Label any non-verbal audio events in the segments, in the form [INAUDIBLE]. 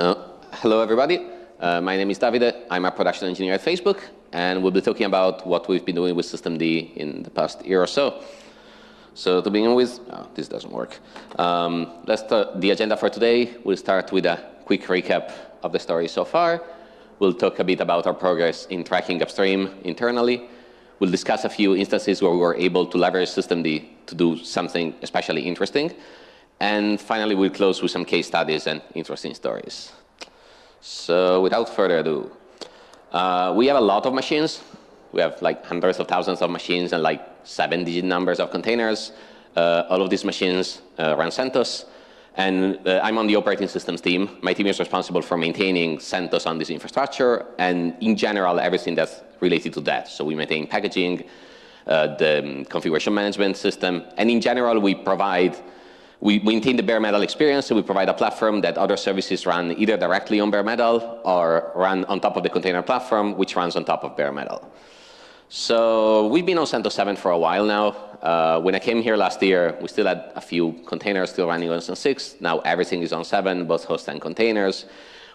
Uh, hello, everybody. Uh, my name is Davide. I'm a production engineer at Facebook, and we'll be talking about what we've been doing with systemd in the past year or so. So to begin with, oh, this doesn't work. Um, let's the agenda for today. We'll start with a quick recap of the story so far. We'll talk a bit about our progress in tracking upstream internally. We'll discuss a few instances where we were able to leverage systemd to do something especially interesting. And finally, we'll close with some case studies and interesting stories. So without further ado, uh, we have a lot of machines. We have like hundreds of thousands of machines and like seven digit numbers of containers. Uh, all of these machines uh, run CentOS. And uh, I'm on the operating systems team. My team is responsible for maintaining CentOS on this infrastructure and in general, everything that's related to that. So we maintain packaging, uh, the um, configuration management system, and in general, we provide we maintain the bare metal experience, so we provide a platform that other services run either directly on bare metal or run on top of the container platform, which runs on top of bare metal. So we've been on CentOS 7 for a while now. Uh, when I came here last year, we still had a few containers still running on CentOS 6. Now everything is on 7, both hosts and containers,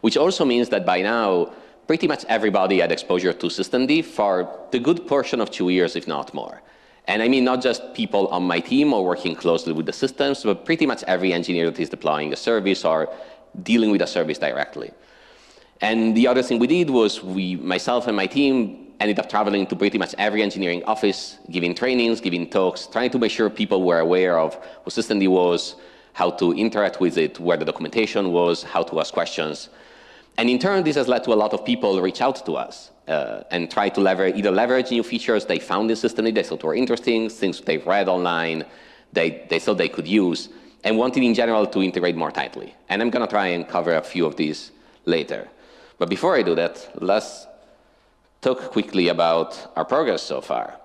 which also means that by now, pretty much everybody had exposure to systemd for the good portion of two years, if not more. And I mean not just people on my team or working closely with the systems, but pretty much every engineer that is deploying a service or dealing with a service directly. And the other thing we did was we, myself and my team ended up traveling to pretty much every engineering office, giving trainings, giving talks, trying to make sure people were aware of what systemd was, how to interact with it, where the documentation was, how to ask questions. And in turn, this has led to a lot of people reach out to us uh, and try to either leverage new features they found in systemd they thought were interesting, things they've read online, they, they thought they could use, and wanted in general to integrate more tightly. And I'm going to try and cover a few of these later. But before I do that, let's talk quickly about our progress so far.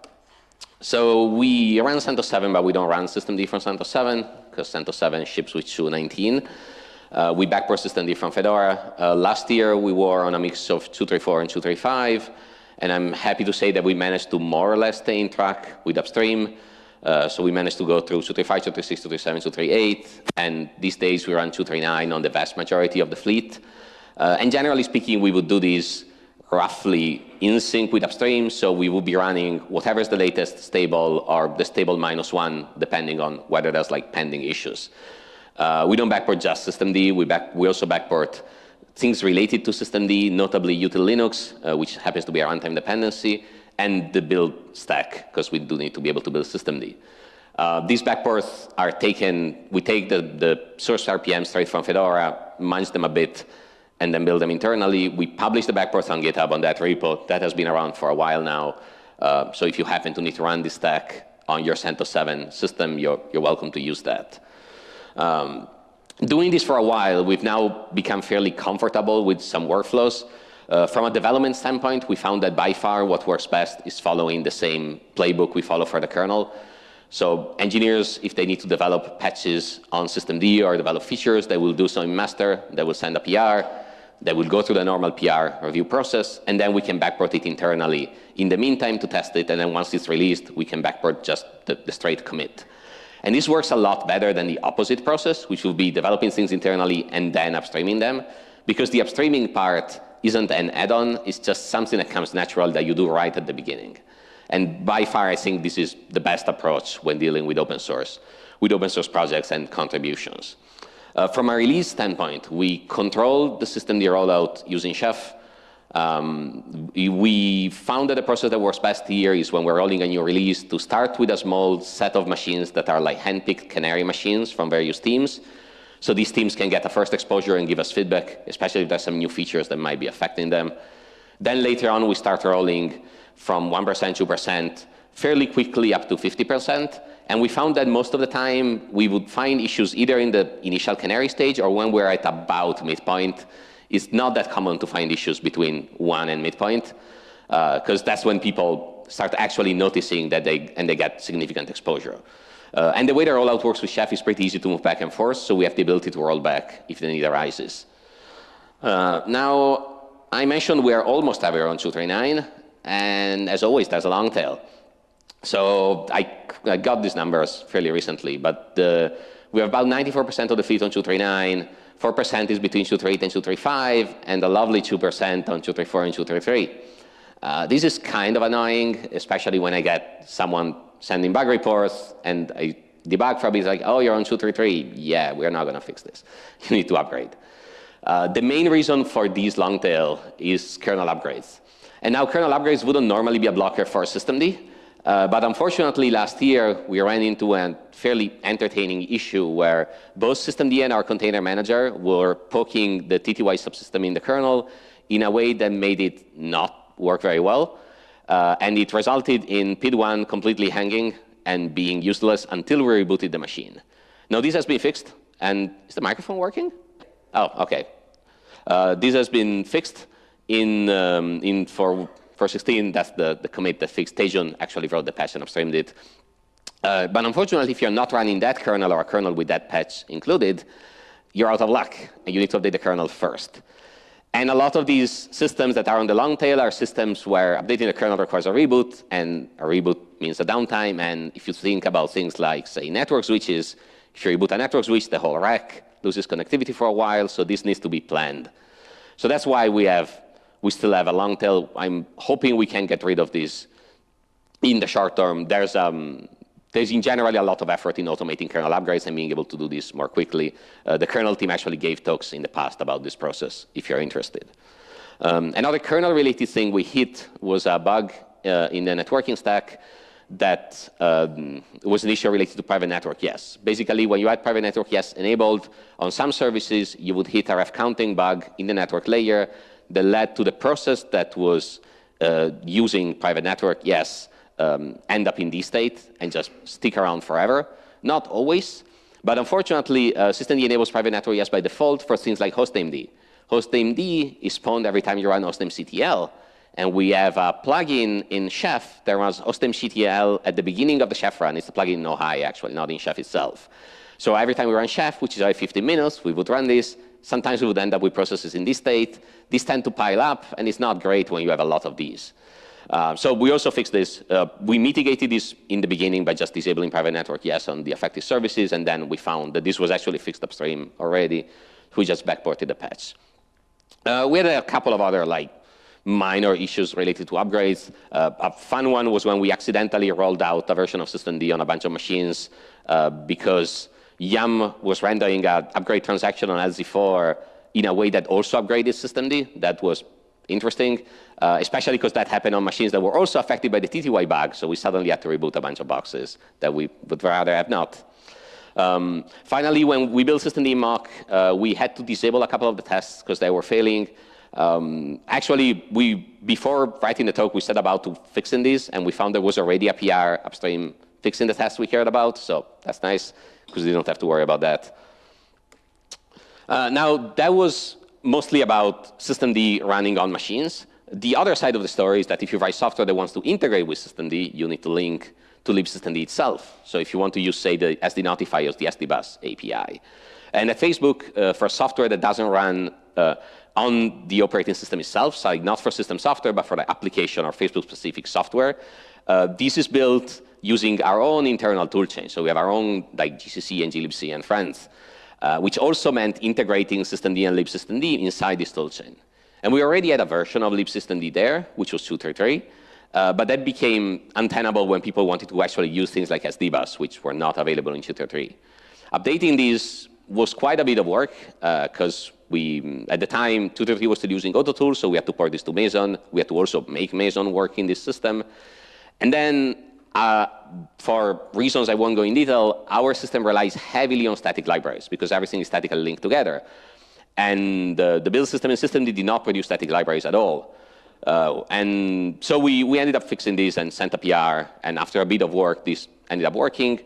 So we run CentOS 7, but we don't run systemd from CentOS 7, because CentOS 7 ships with 219. Uh, we backport systemd from Fedora. Uh, last year, we were on a mix of 234 and 235. And I'm happy to say that we managed to more or less stay in track with upstream. Uh, so we managed to go through 235, 236, 237, 238. And these days, we run 239 on the vast majority of the fleet. Uh, and generally speaking, we would do this roughly in sync with upstream. So we will be running whatever is the latest stable or the stable minus one, depending on whether there's like pending issues. Uh, we don't backport just systemd. We, back, we also backport things related to systemd, notably util Linux, uh, which happens to be a runtime dependency, and the build stack, because we do need to be able to build systemd. Uh, these backports are taken, we take the, the source RPM straight from Fedora, manage them a bit, and then build them internally. We publish the backports on GitHub on that repo. That has been around for a while now. Uh, so if you happen to need to run this stack on your CentOS 7 system, you're, you're welcome to use that. Um, doing this for a while, we've now become fairly comfortable with some workflows. Uh, from a development standpoint, we found that by far what works best is following the same playbook we follow for the kernel. So engineers, if they need to develop patches on systemd or develop features, they will do so in master. They will send a PR. They will go through the normal PR review process, and then we can backport it internally in the meantime to test it, and then once it's released, we can backport just the, the straight commit. And this works a lot better than the opposite process, which will be developing things internally and then upstreaming them, because the upstreaming part isn't an add-on, it's just something that comes natural that you do right at the beginning. And by far, I think this is the best approach when dealing with open source, with open source projects and contributions. Uh, from a release standpoint, we control the systemd rollout using Chef. Um, we found that the process that works best here is when we're rolling a new release to start with a small set of machines that are like handpicked canary machines from various teams. So these teams can get a first exposure and give us feedback, especially if there's some new features that might be affecting them. Then later on, we start rolling from 1%, 2%, fairly quickly up to 50%. And we found that most of the time, we would find issues either in the initial canary stage or when we're at about midpoint it's not that common to find issues between one and midpoint, because uh, that's when people start actually noticing that they, and they get significant exposure. Uh, and the way the rollout works with Chef is pretty easy to move back and forth, so we have the ability to roll back if the need arises. Uh, now, I mentioned we are almost everywhere on 239, and as always, there's a long tail. So I, I got these numbers fairly recently, but we have about 94% of the fleet on 239, 4% is between 238 and 235, and a lovely 2% on 234 and 233. Uh, this is kind of annoying, especially when I get someone sending bug reports and I debug a bit, like, oh, you're on 233. Yeah, we're not going to fix this. [LAUGHS] You need to upgrade. Uh, the main reason for these long tail is kernel upgrades. And now kernel upgrades wouldn't normally be a blocker for systemd, uh, but unfortunately last year we ran into a fairly entertaining issue where both systemd and our container manager were poking the TTY subsystem in the kernel in a way that made it not work very well. Uh, and it resulted in PID1 completely hanging and being useless until we rebooted the machine. Now this has been fixed, and is the microphone working? Oh, okay. Uh, this has been fixed in, um, in for, for 16, that's the, the commit that fixed. Tejun actually wrote the patch and upstreamed it. Uh, but unfortunately, if you're not running that kernel or a kernel with that patch included, you're out of luck, and you need to update the kernel first. And a lot of these systems that are on the long tail are systems where updating the kernel requires a reboot, and a reboot means a downtime. And if you think about things like, say, network switches, if you reboot a network switch, the whole rack loses connectivity for a while, so this needs to be planned. So that's why we have, we still have a long tail. I'm hoping we can get rid of this in the short term. There's um, there's in general a lot of effort in automating kernel upgrades and being able to do this more quickly. Uh, the kernel team actually gave talks in the past about this process, if you're interested. Um, another kernel-related thing we hit was a bug uh, in the networking stack that um, was an issue related to private network yes. Basically, when you had private network yes enabled, on some services, you would hit a ref counting bug in the network layer that led to the process that was uh, using private network yes um, end up in this state and just stick around forever. Not always, but unfortunately, uh, systemd enables private network yes by default for things like hostnamed. Hostnamed is spawned every time you run hostnamectl, and we have a plugin in Chef that runs hostnamectl at the beginning of the Chef run. It's a plugin in Ohai, actually, not in Chef itself. So every time we run Chef, which is every 15 minutes, we would run this. Sometimes we would end up with processes in this state. These tend to pile up, and it's not great when you have a lot of these. Uh, so we also fixed this. Uh, we mitigated this in the beginning by just disabling private network yes on the affected services, and then we found that this was actually fixed upstream already. We just backported the patch. Uh, we had a couple of other like minor issues related to upgrades. Uh, a fun one was when we accidentally rolled out a version of systemd on a bunch of machines uh, because Yum was rendering an upgrade transaction on LZ4 in a way that also upgraded systemd. That was interesting, uh, especially because that happened on machines that were also affected by the TTY bug. So we suddenly had to reboot a bunch of boxes that we would rather have not. Um, finally, when we built systemd mock, uh, we had to disable a couple of the tests because they were failing. Um, actually, we before writing the talk, we set about to fixing these, and we found there was already a PR upstream fixing the tests we cared about. So that's nice because we don't have to worry about that. Uh, now, that was mostly about systemd running on machines. The other side of the story is that if you write software that wants to integrate with systemd, you need to link to libsystemd itself. So if you want to use, say, the SD Notify or the SD Bus API. And at Facebook, uh, for software that doesn't run uh, on the operating system itself, so not for system software, but for the application or Facebook-specific software, uh, this is built using our own internal toolchain. So we have our own like GCC and glibc and friends uh, which also meant integrating systemd and libsystemd inside this toolchain. And we already had a version of libsystemd there, which was 233, uh, but that became untenable when people wanted to actually use things like SDBus, which were not available in 233. Updating these was quite a bit of work because uh, we, at the time, 233 was still using AutoTools, so we had to port this to Meson. We had to also make Meson work in this system. And then uh, for reasons I won't go in detail, our system relies heavily on static libraries because everything is statically linked together. And uh, the build system and system did not produce static libraries at all. Uh, and so we, we ended up fixing this and sent a PR. And after a bit of work, this ended up working.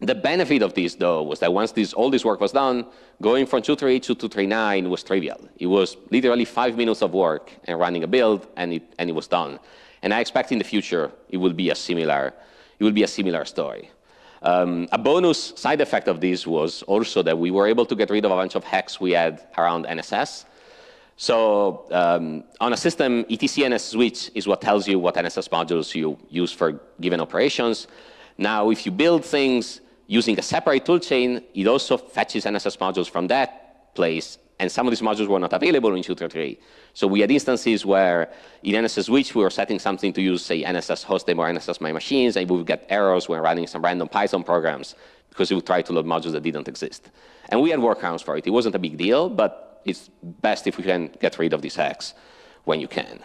The benefit of this, though, was that once this, all this work was done, going from 238 to 239 was trivial. It was literally five minutes of work and running a build, and it, and it was done. And I expect in the future it will be a similar, it will be a similar story. Um, a bonus side effect of this was also that we were able to get rid of a bunch of hacks we had around NSS. So um, on a system, etc NS switch is what tells you what NSS modules you use for given operations. Now, if you build things using a separate toolchain, it also fetches NSS modules from that place, and some of these modules were not available in Shooter 3. So we had instances where in NSS switch we were setting something to use, say, NSS hostdemo or NSS my machines, and we would get errors when running some random Python programs because it would try to load modules that didn't exist. And we had workarounds for it. It wasn't a big deal, but it's best if we can get rid of these hacks when you can.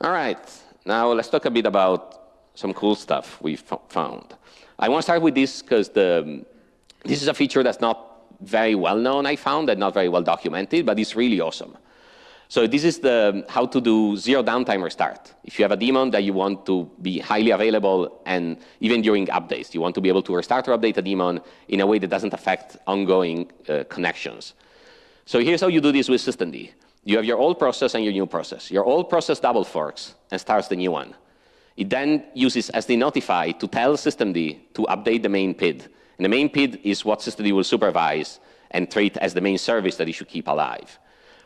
All right, now let's talk a bit about some cool stuff we found. I want to start with this because this is a feature that's not very well known, I found, and not very well documented, but it's really awesome. So this is the how to do zero downtime restart. If you have a daemon that you want to be highly available and even during updates, you want to be able to restart or update a daemon in a way that doesn't affect ongoing uh, connections. So here's how you do this with systemd. You have your old process and your new process. Your old process double forks and starts the new one. It then uses SD notify to tell systemd to update the main PID. And the main PID is what system systemd will supervise and treat as the main service that it should keep alive.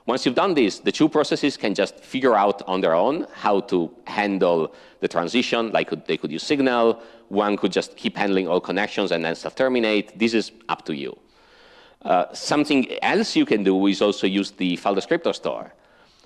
Once you've done this, the two processes can just figure out on their own how to handle the transition. Like they could use Signal. One could just keep handling all connections and then self-terminate. This is up to you. Uh, something else you can do is also use the file descriptor store.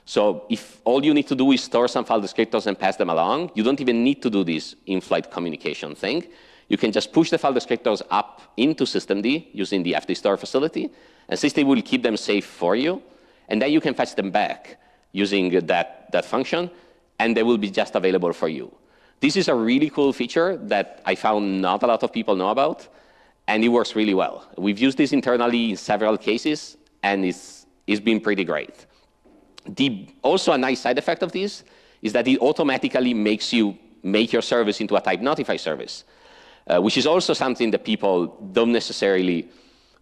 So if all you need to do is store some file descriptors and pass them along, you don't even need to do this in-flight communication thing. You can just push the file descriptors up into systemd using the fdstore facility, and systemd will keep them safe for you. And then you can fetch them back using that, that function, and they will be just available for you. This is a really cool feature that I found not a lot of people know about and it works really well. We've used this internally in several cases, and it's, it's been pretty great. The, also, a nice side effect of this is that it automatically makes you make your service into a type notify service, uh, which is also something that people don't necessarily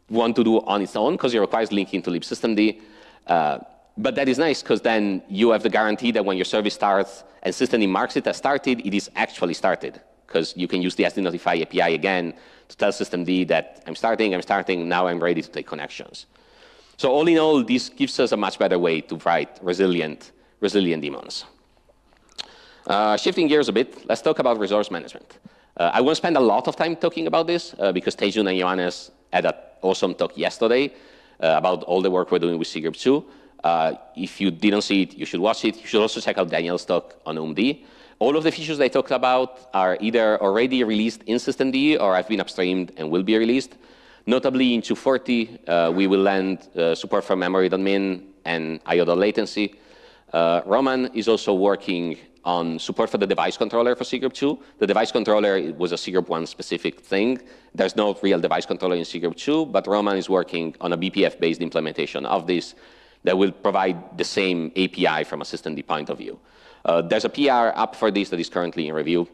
want to do on its own because it requires linking to libsystemd. Uh, but that is nice because then you have the guarantee that when your service starts and systemd marks it as started, it is actually started because you can use the SD notify API again to tell systemd that I'm starting, I'm starting, now I'm ready to take connections. So all in all, this gives us a much better way to write resilient, resilient daemons. Uh, shifting gears a bit, let's talk about resource management. Uh, I won't spend a lot of time talking about this uh, because Tejun and Johannes had an awesome talk yesterday uh, about all the work we're doing with cgroup 2. Uh, if you didn't see it, you should watch it. You should also check out Daniel's talk on OOMD. All of the features they talked about are either already released in systemd or have been upstreamed and will be released. Notably, in 240, uh, we will land uh, support for memory.min and IO latency. Uh, Roman is also working on support for the device controller for cgroup 2. The device controller was a cgroup 1 specific thing. There's no real device controller in cgroup 2, but Roman is working on a BPF-based implementation of this that will provide the same API from a systemd point of view. Uh, there's a PR up for this that is currently in review.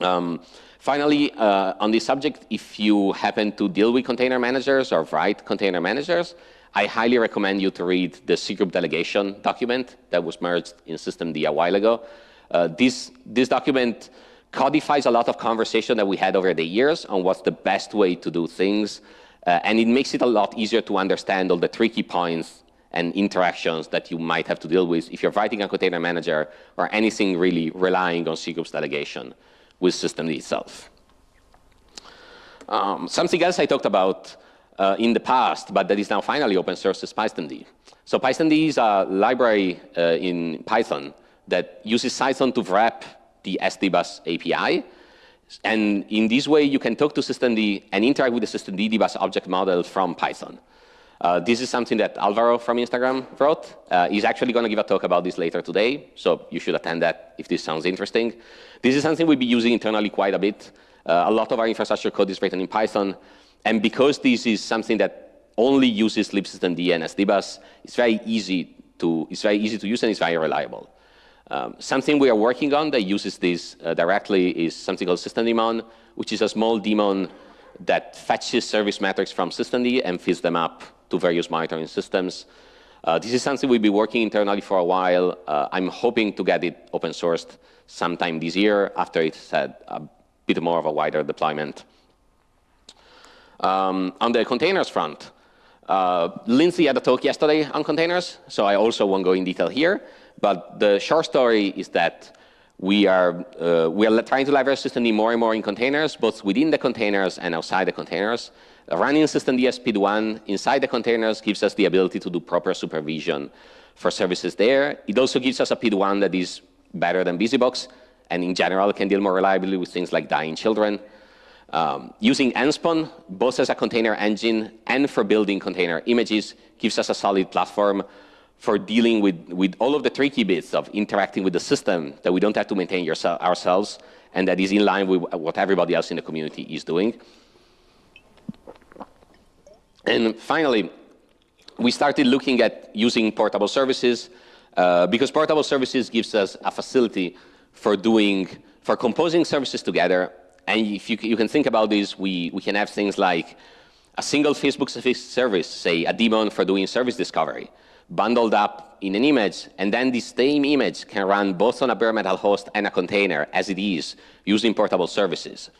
Um, finally, uh, on this subject, if you happen to deal with container managers or write container managers, I highly recommend you to read the cgroup delegation document that was merged in systemd a while ago. Uh, this, this document codifies a lot of conversation that we had over the years on what's the best way to do things, uh, and it makes it a lot easier to understand all the tricky points and interactions that you might have to deal with if you're writing a container manager or anything really relying on cgroups delegation with systemd itself. Um, something else I talked about uh, in the past, but that is now finally open source is PyStemd. So PyStemd is a library uh, in Python that uses Python to wrap the SDBus API. And in this way, you can talk to systemd and interact with the systemd dbus object model from Python. Uh, this is something that Alvaro from Instagram wrote. Uh, he's actually going to give a talk about this later today, so you should attend that if this sounds interesting. This is something we'll be using internally quite a bit. Uh, a lot of our infrastructure code is written in Python, and because this is something that only uses libsystemd and SDBus, it's very easy to it's very easy to use and it's very reliable. Um, something we are working on that uses this uh, directly is something called systemd which is a small daemon that fetches service metrics from systemd and feeds them up to various monitoring systems. Uh, this is something we've been working internally for a while. Uh, I'm hoping to get it open sourced sometime this year after it's had a bit more of a wider deployment. Um, on the containers front, Uh, Lindsay had a talk yesterday on containers, so I also won't go in detail here. But the short story is that we are, uh, we are trying to leverage systemd more and more in containers, both within the containers and outside the containers. Running systemd as PID1 inside the containers gives us the ability to do proper supervision for services there. It also gives us a PID1 that is better than BusyBox, and in general can deal more reliably with things like dying children. Um, using Nspawn, both as a container engine and for building container images, gives us a solid platform for dealing with, with all of the tricky bits of interacting with the system that we don't have to maintain ourselves and that is in line with what everybody else in the community is doing. And finally, we started looking at using portable services uh, because portable services gives us a facility for doing, for composing services together and if you, you can think about this, we, we can have things like a single Facebook service, say a daemon for doing service discovery, bundled up in an image, and then the same image can run both on a bare metal host and a container as it is, using portable services.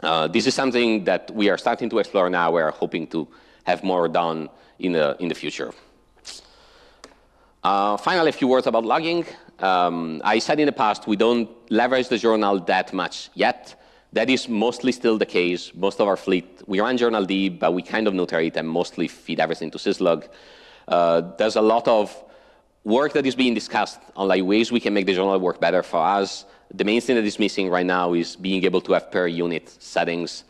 Uh, this is something that we are starting to explore now. We're hoping to have more done in the, in the future. Uh, finally, a few words about logging. Um, I said in the past, we don't leverage the journal that much yet. That is mostly still the case. Most of our fleet, we run journald, but we kind of it and mostly feed everything to syslog. Uh, there's a lot of work that is being discussed on like ways we can make the journal work better for us. The main thing that is missing right now is being able to have per unit settings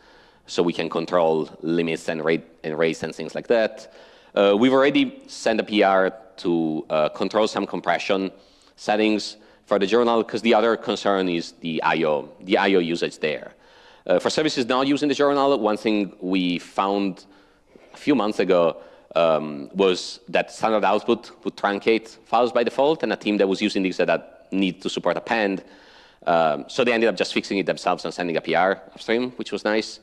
so we can control limits and rate and rates and things like that. Uh, we've already sent a PR to uh, control some compression settings for the journal because the other concern is the I.O., the I.O. usage there. Uh, for services not using the journal, one thing we found a few months ago um, was that standard output would truncate files by default, and a team that was using this that need to support append. Um, so they ended up just fixing it themselves and sending a PR upstream, which was nice.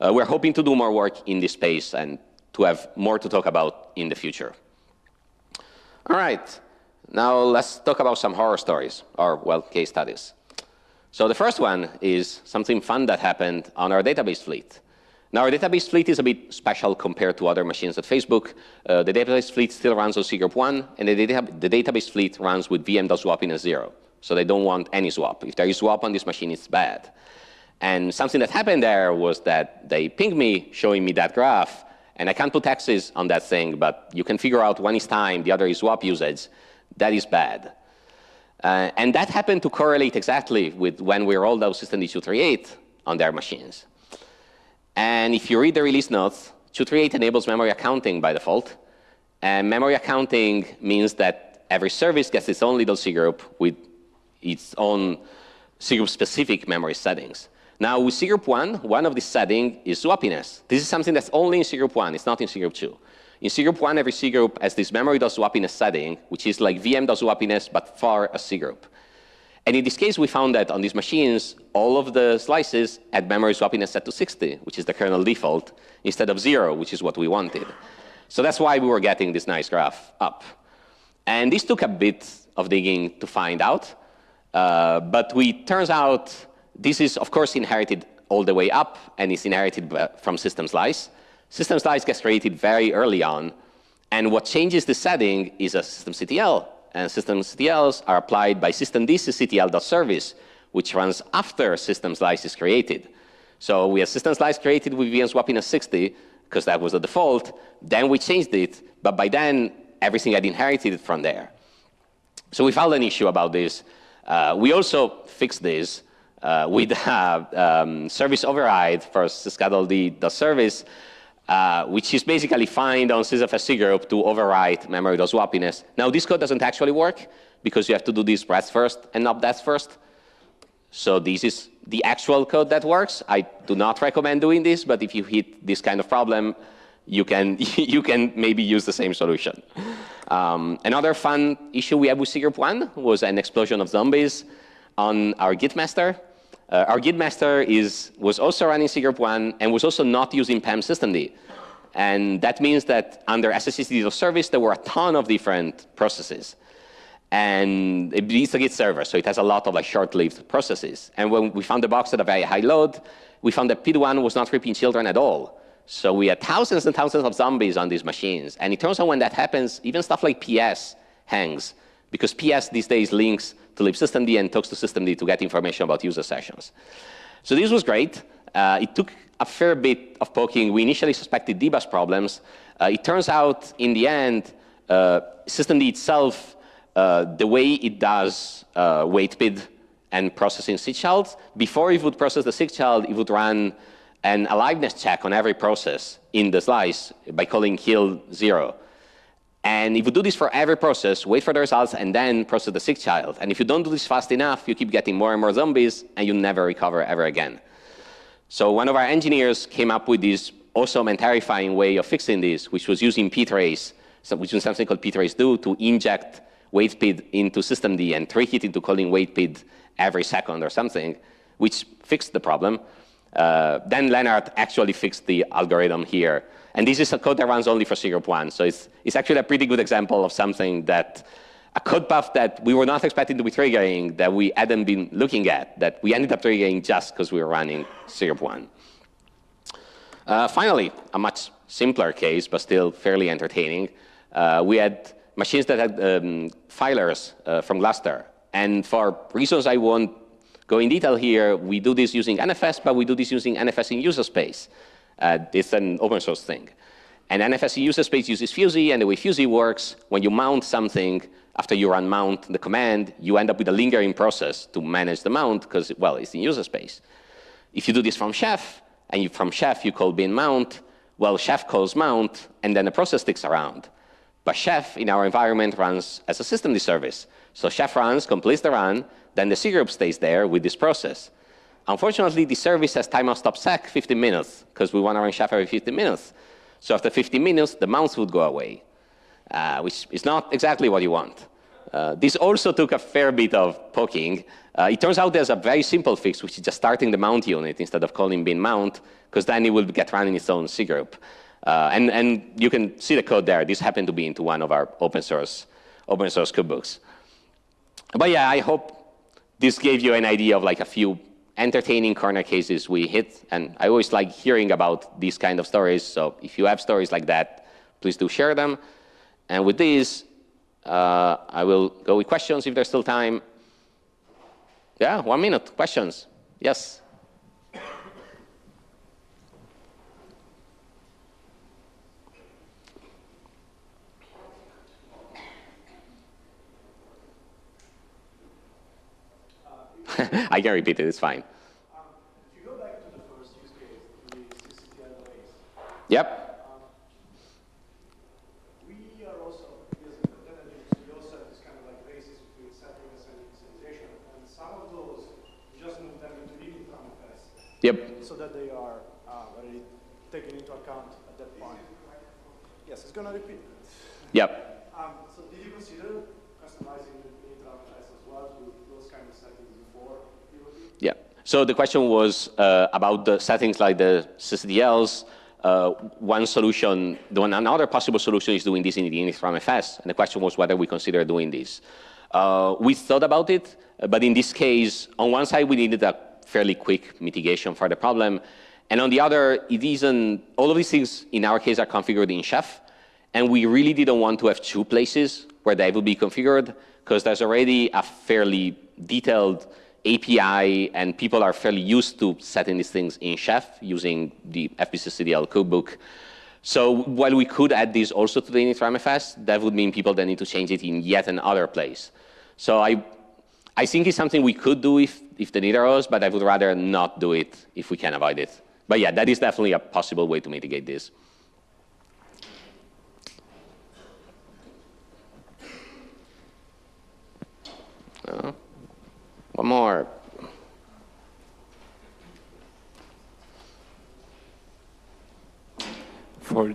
Uh, we're hoping to do more work in this space and to have more to talk about in the future. All right. Now let's talk about some horror stories, or, well, case studies. So the first one is something fun that happened on our database fleet. Now, our database fleet is a bit special compared to other machines at Facebook. Uh, the database fleet still runs on cgroup 1, and the, data the database fleet runs with VM.swappiness 0. So they don't want any swap. If there is swap on this machine, it's bad. And something that happened there was that they pinged me, showing me that graph, and I can't put X's on that thing, but you can figure out one is time, the other is swap usage. That is bad. Uh, and that happened to correlate exactly with when we rolled out systemd 238 on their machines. And if you read the release notes, 238 enables memory accounting by default. And memory accounting means that every service gets its own little cgroup with its own cgroup specific memory settings. Now, with cgroup 1, one of the settings is swappiness. This is something that's only in cgroup 1. It's not in cgroup 2. In cgroup 1, every cgroup has this memory.swappiness setting, which is like VM.swappiness, but for a group. And in this case, we found that on these machines, all of the slices had memory swappiness set to 60, which is the kernel default, instead of 0, which is what we wanted. So that's why we were getting this nice graph up. And this took a bit of digging to find out. Uh, but we turns out this is, of course, inherited all the way up, and it's inherited from system slice. System slice gets created very early on. And what changes the setting is a sysctl. And sysctls are applied by systemd sysctl.service, which runs after system slice is created. So we have system slice created with VM swappiness 60, because that was the default. Then we changed it, but by then, everything had inherited from there. So we found an issue about this. Uh, we also fixed this uh, with [LAUGHS] uh, um, service override for sysctld.service uh, which is basically find on sysfs group to overwrite memory.swappiness. Now, this code doesn't actually work because you have to do this breadth first and not depth first. So this is the actual code that works. I do not recommend doing this, but if you hit this kind of problem, you can, [LAUGHS] you can maybe use the same solution. Um, another fun issue we had with cgroup 1 was an explosion of zombies on our Git master. Uh, our Git master is, was also running cgroup 1 and was also not using PAM systemd. And that means that under SSHD service, there were a ton of different processes. And it is a Git server, so it has a lot of like short-lived processes. And when we found the box at a very high load, we found that PID1 was not ripping children at all. So we had thousands and thousands of zombies on these machines. And it turns out when that happens, even stuff like PS hangs, because PS these days links to libsystemd and talks to systemd to get information about user sessions. So this was great. Uh, it took a fair bit of poking. We initially suspected dbus problems. Uh, it turns out, in the end, uh, systemd itself, uh, the way it does uh, WaitPid and processing sigchilds, before it would process the sigchild, it would run an aliveness check on every process in the slice by calling kill zero. And if you do this for every process, wait for the results, and then process the sigchild. And if you don't do this fast enough, you keep getting more and more zombies, and you never recover ever again. So one of our engineers came up with this awesome and terrifying way of fixing this, which was using ptrace, which was something called ptrace-do to inject WaitPid into systemd and trick it into calling WaitPid every second or something, which fixed the problem. Uh, then Lennart actually fixed the algorithm here. And this is a code that runs only for cgroup 1. So it's, it's actually a pretty good example of something that a code path that we were not expecting to be triggering, that we hadn't been looking at, that we ended up triggering just because we were running cgroup 1. Uh, finally, a much simpler case, but still fairly entertaining. Uh, we had machines that had um, filers uh, from Gluster. And for reasons I won't go in detail here, we do this using NFS, but we do this using NFS in user space. Uh, it's an open source thing. And NFS user space uses FUSE, and the way FUSE works, when you mount something, after you run mount the command, you end up with a lingering process to manage the mount because, well, it's in user space. If you do this from chef, and you, from chef you call bin mount, well, chef calls mount, and then the process sticks around. But chef in our environment runs as a systemd service. So chef runs, completes the run, then the cgroup stays there with this process. Unfortunately, the service has timeout stop sec 15 minutes because we want to run chef every 15 minutes. So after 15 minutes, the mounts would go away, uh, which is not exactly what you want. Uh, this also took a fair bit of poking. Uh, it turns out there's a very simple fix, which is just starting the mount unit instead of calling bin mount, because then it will get run in its own cgroup. Uh, and, and you can see the code there. This happened to be into one of our open source, open source cookbooks. But yeah, I hope this gave you an idea of like a few entertaining corner cases we hit. And I always like hearing about these kind of stories. So if you have stories like that, please do share them. And with these, uh, I will go with questions if there's still time. Yeah, one minute. Questions? Yes. I can repeat it, it's fine. Um, if you go back to the first use case, the sysctl Yep. Um, we are also, using the also this kind of like basis between settings and initialization, and some of those, we just move them into init from Yep. So that they are uh, already taken into account at that point. Yes, it's going to repeat. Yep. Um, so did you consider customizing the init as well to those kind of settings before Yeah. So the question was uh, about the settings like the sysctls. Uh, one solution, the one, another possible solution is doing this in the initramfs, and the question was whether we consider doing this. Uh, we thought about it, but in this case, on one side, we needed a fairly quick mitigation for the problem, and on the other, it isn't, all of these things in our case are configured in Chef, and we really didn't want to have two places where they will be configured, because there's already a fairly detailed API, and people are fairly used to setting these things in Chef using the FBsysDL cookbook. So while we could add this also to the initramfs, that would mean people then need to change it in yet another place. So I, I think it's something we could do if, if the need arose, but I would rather not do it if we can avoid it. But yeah, that is definitely a possible way to mitigate this. One more. For [LAUGHS]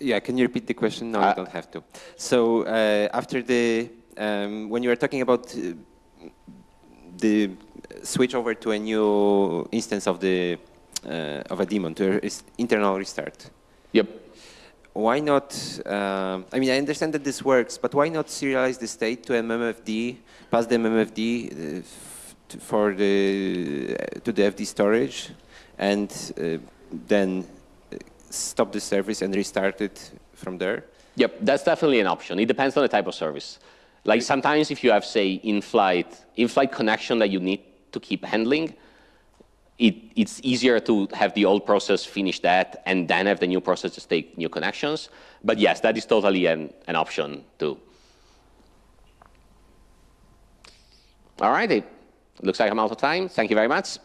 yeah, can you repeat the question? No, uh, you don't have to. So uh, after the, um, when you were talking about uh, the switch over to a new instance of the of a daemon to internal restart. Yep. why not, um, I mean, I understand that this works, but why not serialize the state to memfd, pass the memfd uh, for the, to the FD storage, and uh, then uh, stop the service and restart it from there? Yep, that's definitely an option. It depends on the type of service. Like sometimes if you have, say, in-flight, in-flight connection that you need to keep handling, it, it's easier to have the old process finish that and then have the new process just take new connections. But yes, that is totally an, an option too. All right, it looks like I'm out of time. Thank you very much.